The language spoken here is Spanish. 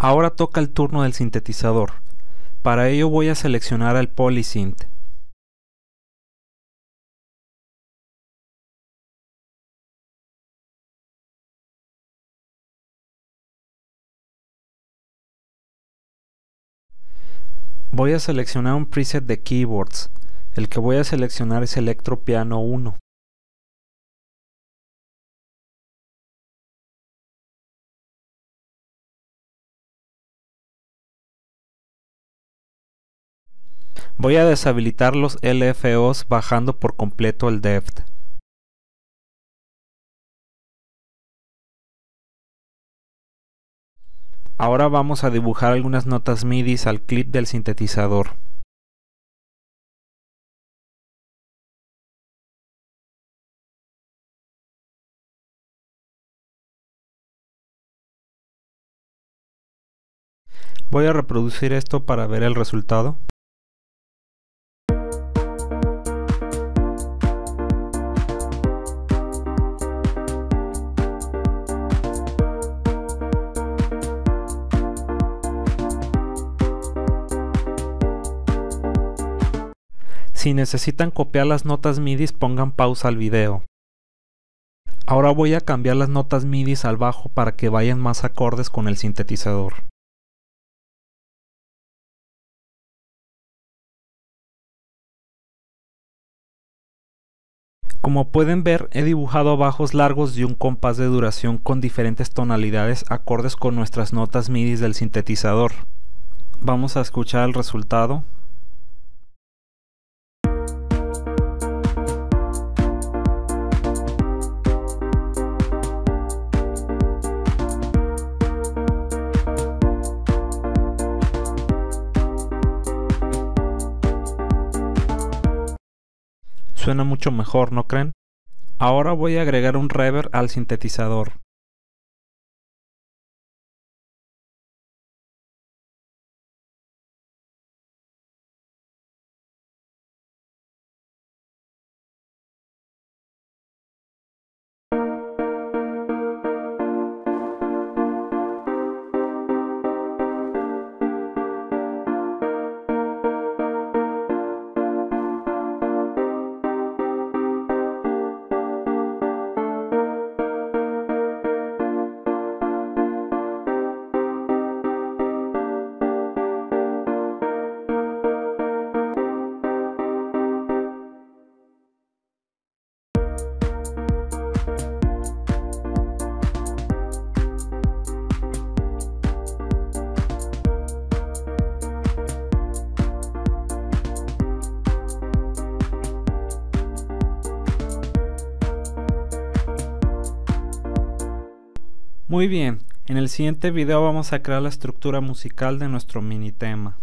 Ahora toca el turno del sintetizador. Para ello voy a seleccionar el Polysynth. Voy a seleccionar un preset de keyboards. El que voy a seleccionar es Electro Piano 1. Voy a deshabilitar los LFOs bajando por completo el depth. Ahora vamos a dibujar algunas notas MIDI al clip del sintetizador. Voy a reproducir esto para ver el resultado. Si necesitan copiar las notas MIDI pongan pausa al video. Ahora voy a cambiar las notas MIDI al bajo para que vayan más acordes con el sintetizador. Como pueden ver, he dibujado bajos largos de un compás de duración con diferentes tonalidades acordes con nuestras notas MIDI del sintetizador. Vamos a escuchar el resultado. Suena mucho mejor, ¿no creen? Ahora voy a agregar un reverb al sintetizador. Muy bien, en el siguiente video vamos a crear la estructura musical de nuestro mini tema.